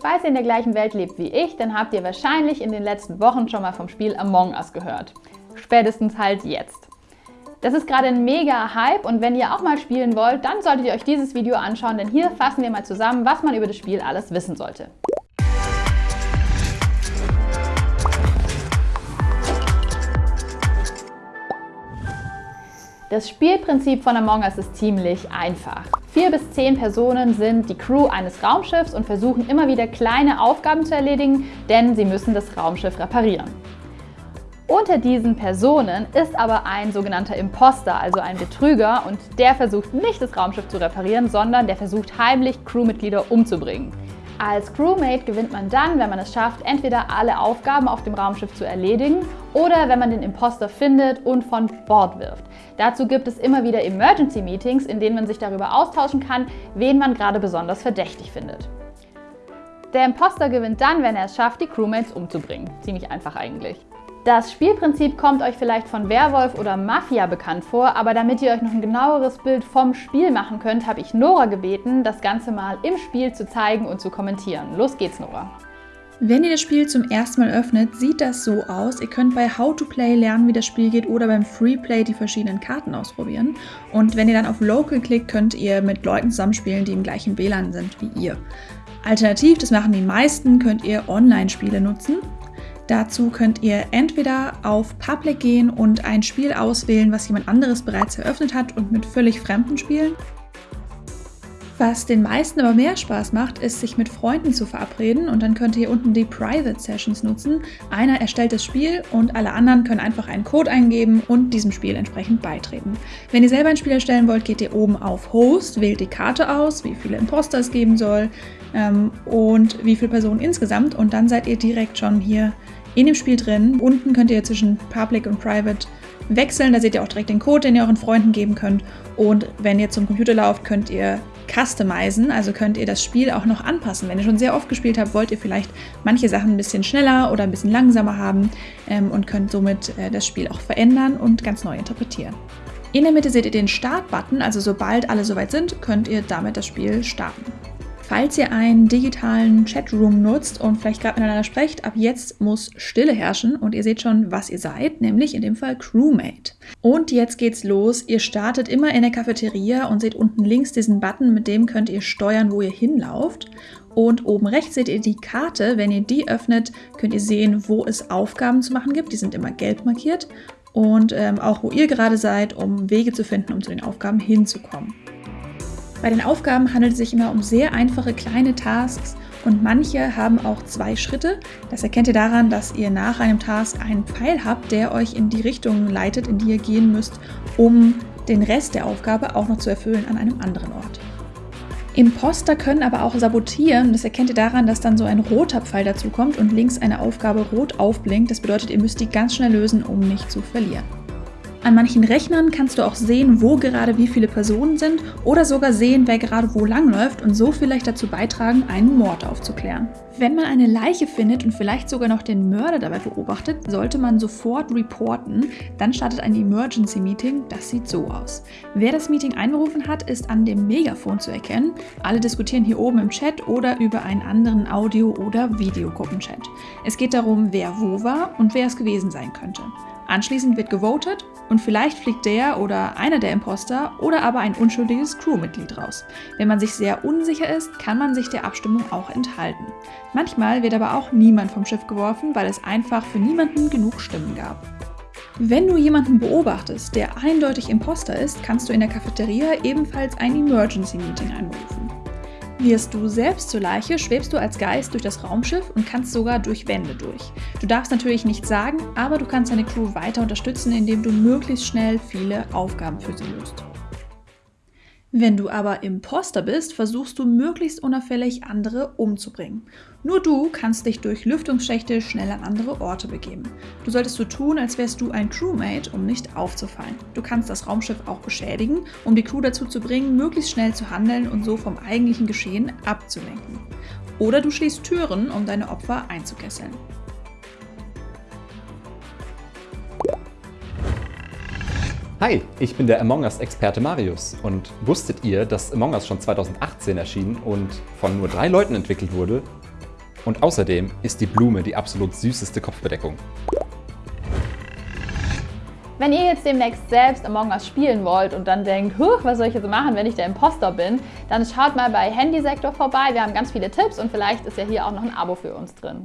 Falls ihr in der gleichen Welt lebt wie ich, dann habt ihr wahrscheinlich in den letzten Wochen schon mal vom Spiel Among Us gehört. Spätestens halt jetzt. Das ist gerade ein mega Hype und wenn ihr auch mal spielen wollt, dann solltet ihr euch dieses Video anschauen, denn hier fassen wir mal zusammen, was man über das Spiel alles wissen sollte. Das Spielprinzip von Among Us ist ziemlich einfach. Vier bis zehn Personen sind die Crew eines Raumschiffs und versuchen immer wieder kleine Aufgaben zu erledigen, denn sie müssen das Raumschiff reparieren. Unter diesen Personen ist aber ein sogenannter Imposter, also ein Betrüger, und der versucht nicht das Raumschiff zu reparieren, sondern der versucht heimlich Crewmitglieder umzubringen. Als Crewmate gewinnt man dann, wenn man es schafft, entweder alle Aufgaben auf dem Raumschiff zu erledigen oder wenn man den Imposter findet und von Bord wirft. Dazu gibt es immer wieder Emergency Meetings, in denen man sich darüber austauschen kann, wen man gerade besonders verdächtig findet. Der Imposter gewinnt dann, wenn er es schafft, die Crewmates umzubringen. Ziemlich einfach eigentlich. Das Spielprinzip kommt euch vielleicht von Werwolf oder Mafia bekannt vor, aber damit ihr euch noch ein genaueres Bild vom Spiel machen könnt, habe ich Nora gebeten, das Ganze mal im Spiel zu zeigen und zu kommentieren. Los geht's, Nora! Wenn ihr das Spiel zum ersten Mal öffnet, sieht das so aus. Ihr könnt bei How to Play lernen, wie das Spiel geht oder beim Free Play die verschiedenen Karten ausprobieren. Und wenn ihr dann auf Local klickt, könnt ihr mit Leuten zusammenspielen, die im gleichen WLAN sind wie ihr. Alternativ, das machen die meisten, könnt ihr Online-Spiele nutzen. Dazu könnt ihr entweder auf Public gehen und ein Spiel auswählen, was jemand anderes bereits eröffnet hat und mit völlig Fremden spielen. Was den meisten aber mehr Spaß macht, ist, sich mit Freunden zu verabreden und dann könnt ihr unten die Private Sessions nutzen. Einer erstellt das Spiel und alle anderen können einfach einen Code eingeben und diesem Spiel entsprechend beitreten. Wenn ihr selber ein Spiel erstellen wollt, geht ihr oben auf Host, wählt die Karte aus, wie viele Imposter es geben soll ähm, und wie viele Personen insgesamt und dann seid ihr direkt schon hier in dem Spiel drin. Unten könnt ihr zwischen Public und Private wechseln. Da seht ihr auch direkt den Code, den ihr euren Freunden geben könnt. Und wenn ihr zum Computer lauft, könnt ihr customizen, also könnt ihr das Spiel auch noch anpassen. Wenn ihr schon sehr oft gespielt habt, wollt ihr vielleicht manche Sachen ein bisschen schneller oder ein bisschen langsamer haben ähm, und könnt somit äh, das Spiel auch verändern und ganz neu interpretieren. In der Mitte seht ihr den Start-Button, also sobald alle soweit sind, könnt ihr damit das Spiel starten. Falls ihr einen digitalen Chatroom nutzt und vielleicht gerade miteinander sprecht, ab jetzt muss Stille herrschen und ihr seht schon, was ihr seid, nämlich in dem Fall Crewmate. Und jetzt geht's los. Ihr startet immer in der Cafeteria und seht unten links diesen Button, mit dem könnt ihr steuern, wo ihr hinlauft. Und oben rechts seht ihr die Karte. Wenn ihr die öffnet, könnt ihr sehen, wo es Aufgaben zu machen gibt. Die sind immer gelb markiert. Und ähm, auch wo ihr gerade seid, um Wege zu finden, um zu den Aufgaben hinzukommen. Bei den Aufgaben handelt es sich immer um sehr einfache kleine Tasks und manche haben auch zwei Schritte. Das erkennt ihr daran, dass ihr nach einem Task einen Pfeil habt, der euch in die Richtung leitet, in die ihr gehen müsst, um den Rest der Aufgabe auch noch zu erfüllen an einem anderen Ort. Imposter können aber auch sabotieren. Das erkennt ihr daran, dass dann so ein roter Pfeil dazu kommt und links eine Aufgabe rot aufblinkt. Das bedeutet, ihr müsst die ganz schnell lösen, um nicht zu verlieren. An manchen Rechnern kannst du auch sehen, wo gerade wie viele Personen sind oder sogar sehen, wer gerade wo langläuft und so vielleicht dazu beitragen, einen Mord aufzuklären. Wenn man eine Leiche findet und vielleicht sogar noch den Mörder dabei beobachtet, sollte man sofort reporten. Dann startet ein Emergency Meeting. Das sieht so aus. Wer das Meeting einberufen hat, ist an dem Megafon zu erkennen. Alle diskutieren hier oben im Chat oder über einen anderen Audio- oder Videogruppenchat. Es geht darum, wer wo war und wer es gewesen sein könnte. Anschließend wird gewotet und vielleicht fliegt der oder einer der Imposter oder aber ein unschuldiges Crewmitglied raus. Wenn man sich sehr unsicher ist, kann man sich der Abstimmung auch enthalten. Manchmal wird aber auch niemand vom Schiff geworfen, weil es einfach für niemanden genug Stimmen gab. Wenn du jemanden beobachtest, der eindeutig Imposter ist, kannst du in der Cafeteria ebenfalls ein Emergency Meeting einberufen. Wirst du selbst zur Leiche, schwebst du als Geist durch das Raumschiff und kannst sogar durch Wände durch. Du darfst natürlich nichts sagen, aber du kannst deine Crew weiter unterstützen, indem du möglichst schnell viele Aufgaben für sie löst. Wenn du aber Imposter bist, versuchst du möglichst unauffällig andere umzubringen. Nur du kannst dich durch Lüftungsschächte schnell an andere Orte begeben. Du solltest so tun, als wärst du ein Crewmate, um nicht aufzufallen. Du kannst das Raumschiff auch beschädigen, um die Crew dazu zu bringen, möglichst schnell zu handeln und so vom eigentlichen Geschehen abzulenken. Oder du schließt Türen, um deine Opfer einzukesseln. Hi, ich bin der Among Us-Experte Marius und wusstet ihr, dass Among Us schon 2018 erschien und von nur drei Leuten entwickelt wurde? Und außerdem ist die Blume die absolut süßeste Kopfbedeckung. Wenn ihr jetzt demnächst selbst Among Us spielen wollt und dann denkt, Huch, was soll ich jetzt machen, wenn ich der Imposter bin, dann schaut mal bei Handysektor vorbei. Wir haben ganz viele Tipps und vielleicht ist ja hier auch noch ein Abo für uns drin.